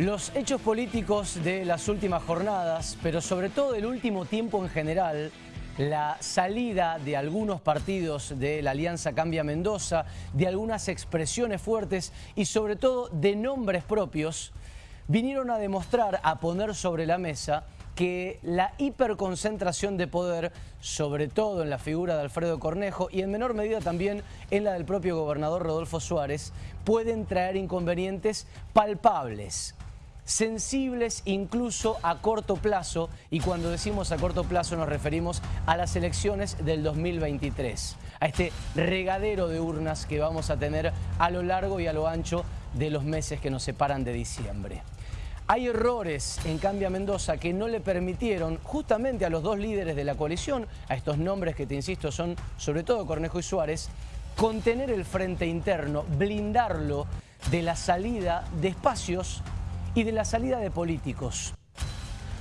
Los hechos políticos de las últimas jornadas, pero sobre todo del último tiempo en general, la salida de algunos partidos de la Alianza Cambia Mendoza, de algunas expresiones fuertes y sobre todo de nombres propios, vinieron a demostrar, a poner sobre la mesa que la hiperconcentración de poder, sobre todo en la figura de Alfredo Cornejo y en menor medida también en la del propio gobernador Rodolfo Suárez, pueden traer inconvenientes palpables sensibles incluso a corto plazo y cuando decimos a corto plazo nos referimos a las elecciones del 2023, a este regadero de urnas que vamos a tener a lo largo y a lo ancho de los meses que nos separan de diciembre. Hay errores en Cambia Mendoza que no le permitieron justamente a los dos líderes de la coalición, a estos nombres que te insisto son sobre todo Cornejo y Suárez, contener el frente interno, blindarlo de la salida de espacios y de la salida de políticos.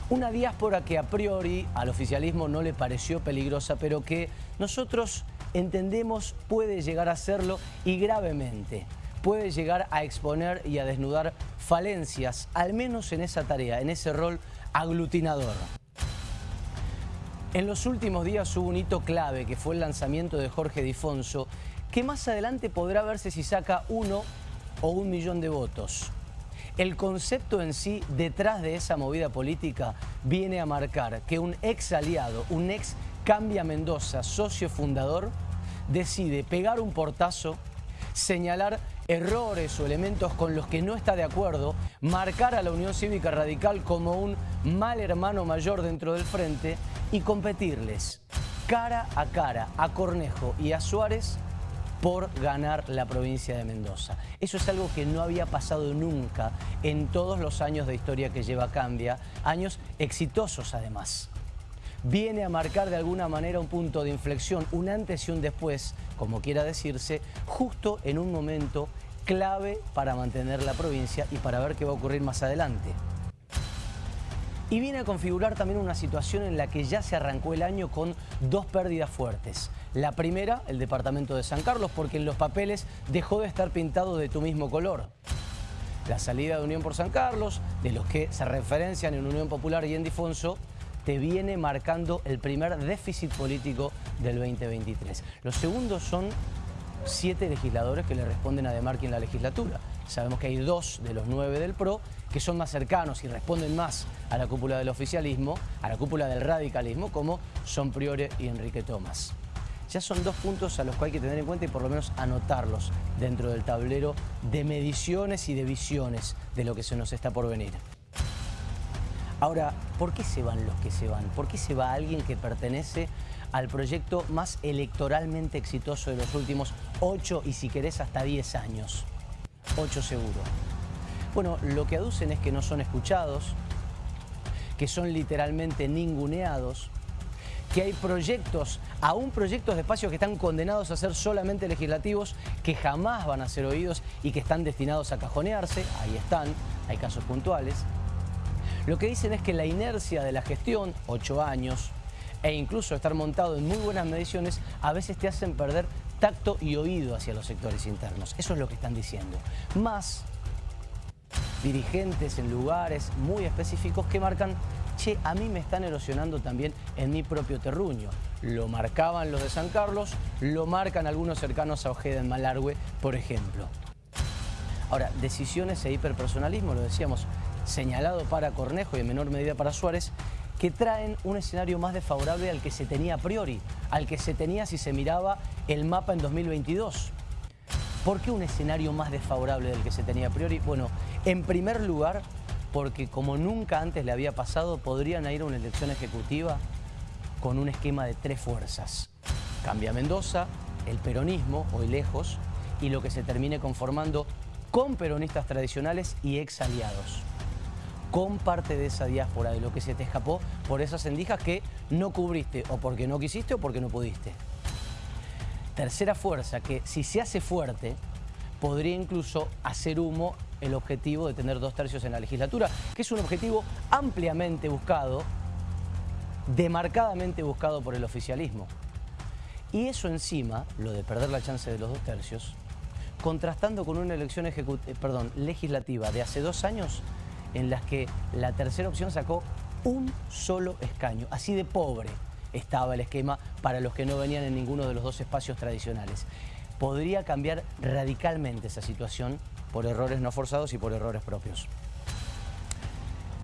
Una diáspora que a priori al oficialismo no le pareció peligrosa, pero que nosotros entendemos puede llegar a serlo y gravemente. Puede llegar a exponer y a desnudar falencias, al menos en esa tarea, en ese rol aglutinador. En los últimos días hubo un hito clave que fue el lanzamiento de Jorge Difonso, que más adelante podrá verse si saca uno o un millón de votos. El concepto en sí detrás de esa movida política viene a marcar que un ex aliado, un ex Cambia Mendoza, socio fundador, decide pegar un portazo, señalar errores o elementos con los que no está de acuerdo, marcar a la Unión Cívica Radical como un mal hermano mayor dentro del frente y competirles cara a cara a Cornejo y a Suárez por ganar la provincia de Mendoza. Eso es algo que no había pasado nunca en todos los años de historia que lleva Cambia, años exitosos además. Viene a marcar de alguna manera un punto de inflexión, un antes y un después, como quiera decirse, justo en un momento clave para mantener la provincia y para ver qué va a ocurrir más adelante. Y viene a configurar también una situación en la que ya se arrancó el año con dos pérdidas fuertes. La primera, el departamento de San Carlos, porque en los papeles dejó de estar pintado de tu mismo color. La salida de Unión por San Carlos, de los que se referencian en Unión Popular y en Difonso, te viene marcando el primer déficit político del 2023. Los segundos son siete legisladores que le responden a De Marqui en la legislatura. Sabemos que hay dos de los nueve del PRO que son más cercanos y responden más a la cúpula del oficialismo, a la cúpula del radicalismo, como son Priore y Enrique Tomás. Ya son dos puntos a los que hay que tener en cuenta y por lo menos anotarlos dentro del tablero de mediciones y de visiones de lo que se nos está por venir. Ahora, ¿por qué se van los que se van? ¿Por qué se va alguien que pertenece al proyecto más electoralmente exitoso de los últimos ocho y si querés hasta diez años? Ocho seguro. Bueno, lo que aducen es que no son escuchados, que son literalmente ninguneados, que hay proyectos, aún proyectos de espacios que están condenados a ser solamente legislativos, que jamás van a ser oídos y que están destinados a cajonearse, ahí están, hay casos puntuales. Lo que dicen es que la inercia de la gestión, ocho años, e incluso estar montado en muy buenas mediciones, a veces te hacen perder tacto y oído hacia los sectores internos. Eso es lo que están diciendo. Más dirigentes en lugares muy específicos que marcan a mí me están erosionando también en mi propio terruño. Lo marcaban los de San Carlos, lo marcan algunos cercanos a Ojeda en Malargüe, por ejemplo. Ahora, decisiones e hiperpersonalismo, lo decíamos, señalado para Cornejo y en menor medida para Suárez, que traen un escenario más desfavorable al que se tenía a priori, al que se tenía si se miraba el mapa en 2022. ¿Por qué un escenario más desfavorable del que se tenía a priori? Bueno, en primer lugar, porque como nunca antes le había pasado, podrían ir a una elección ejecutiva con un esquema de tres fuerzas. Cambia Mendoza, el peronismo, hoy lejos, y lo que se termine conformando con peronistas tradicionales y ex aliados. Con parte de esa diáspora, de lo que se te escapó por esas endijas que no cubriste, o porque no quisiste o porque no pudiste. Tercera fuerza, que si se hace fuerte, podría incluso hacer humo el objetivo de tener dos tercios en la legislatura, que es un objetivo ampliamente buscado, demarcadamente buscado por el oficialismo. Y eso encima, lo de perder la chance de los dos tercios, contrastando con una elección eh, legislativa de hace dos años en las que la tercera opción sacó un solo escaño, así de pobre estaba el esquema para los que no venían en ninguno de los dos espacios tradicionales. Podría cambiar radicalmente esa situación por errores no forzados y por errores propios.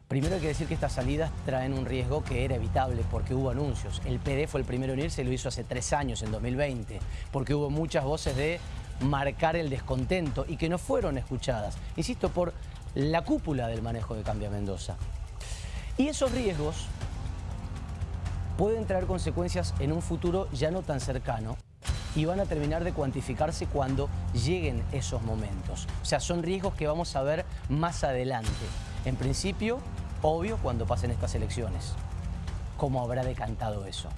Primero hay que decir que estas salidas traen un riesgo que era evitable porque hubo anuncios. El PD fue el primero en irse lo hizo hace tres años, en 2020, porque hubo muchas voces de marcar el descontento y que no fueron escuchadas. Insisto, por la cúpula del manejo de Cambia Mendoza. Y esos riesgos pueden traer consecuencias en un futuro ya no tan cercano y van a terminar de cuantificarse cuando lleguen esos momentos. O sea, son riesgos que vamos a ver más adelante. En principio, obvio, cuando pasen estas elecciones. ¿Cómo habrá decantado eso?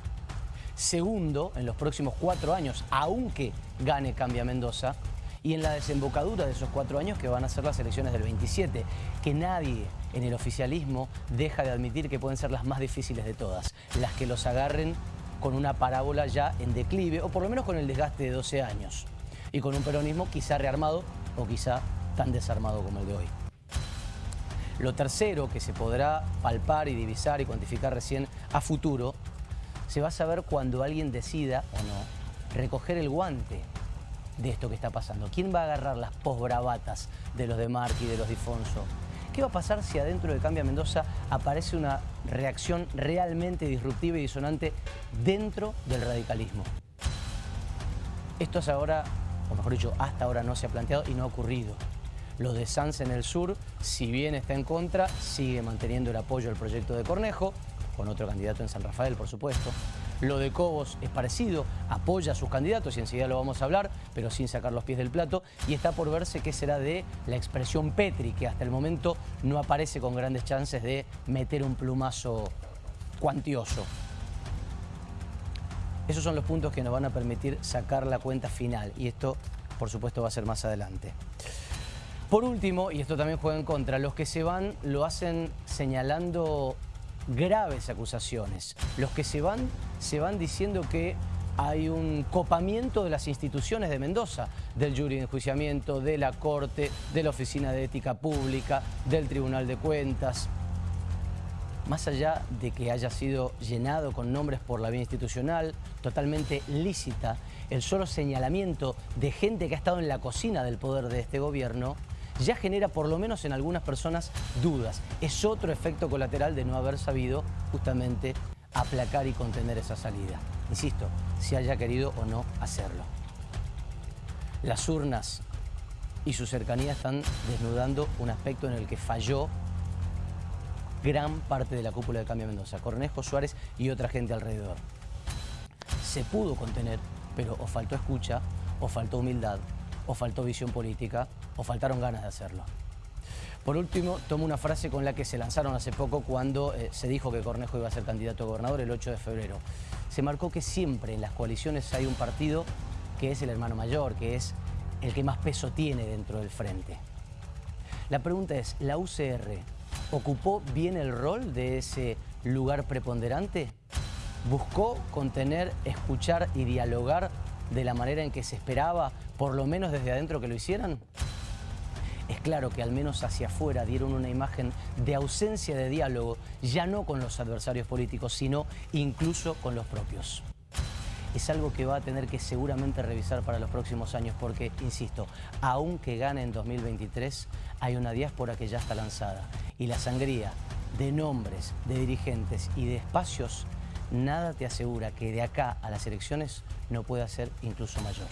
Segundo, en los próximos cuatro años, aunque gane Cambia Mendoza, y en la desembocadura de esos cuatro años que van a ser las elecciones del 27, que nadie en el oficialismo deja de admitir que pueden ser las más difíciles de todas, las que los agarren con una parábola ya en declive, o por lo menos con el desgaste de 12 años, y con un peronismo quizá rearmado o quizá tan desarmado como el de hoy. Lo tercero que se podrá palpar y divisar y cuantificar recién a futuro, se va a saber cuando alguien decida o no recoger el guante de esto que está pasando. ¿Quién va a agarrar las posbravatas de los de Marc y de los Difonso? ¿Qué va a pasar si adentro de Cambia Mendoza aparece una reacción realmente disruptiva y disonante dentro del radicalismo? Esto es ahora, o mejor dicho, hasta ahora no se ha planteado y no ha ocurrido. Lo de Sanz en el sur, si bien está en contra, sigue manteniendo el apoyo al proyecto de Cornejo, con otro candidato en San Rafael, por supuesto. Lo de Cobos es parecido, apoya a sus candidatos y enseguida lo vamos a hablar, pero sin sacar los pies del plato. Y está por verse qué será de la expresión Petri, que hasta el momento no aparece con grandes chances de meter un plumazo cuantioso. Esos son los puntos que nos van a permitir sacar la cuenta final y esto, por supuesto, va a ser más adelante. Por último, y esto también juega en contra, los que se van lo hacen señalando graves acusaciones. Los que se van, se van diciendo que hay un copamiento de las instituciones de Mendoza, del jury de enjuiciamiento, de la Corte, de la Oficina de Ética Pública, del Tribunal de Cuentas. Más allá de que haya sido llenado con nombres por la vía institucional, totalmente lícita, el solo señalamiento de gente que ha estado en la cocina del poder de este gobierno ya genera por lo menos en algunas personas dudas. Es otro efecto colateral de no haber sabido justamente aplacar y contener esa salida. Insisto, si haya querido o no hacerlo. Las urnas y su cercanía están desnudando un aspecto en el que falló gran parte de la cúpula de Cambio Mendoza, Cornejo, Suárez y otra gente alrededor. Se pudo contener, pero o faltó escucha, o faltó humildad, o faltó visión política, o faltaron ganas de hacerlo. Por último, tomo una frase con la que se lanzaron hace poco cuando eh, se dijo que Cornejo iba a ser candidato a gobernador el 8 de febrero. Se marcó que siempre en las coaliciones hay un partido que es el hermano mayor, que es el que más peso tiene dentro del frente. La pregunta es, ¿la UCR ocupó bien el rol de ese lugar preponderante? ¿Buscó contener, escuchar y dialogar de la manera en que se esperaba, por lo menos desde adentro que lo hicieran? Es claro que al menos hacia afuera dieron una imagen de ausencia de diálogo, ya no con los adversarios políticos, sino incluso con los propios. Es algo que va a tener que seguramente revisar para los próximos años porque, insisto, aunque gane en 2023, hay una diáspora que ya está lanzada. Y la sangría de nombres, de dirigentes y de espacios, nada te asegura que de acá a las elecciones no pueda ser incluso mayor.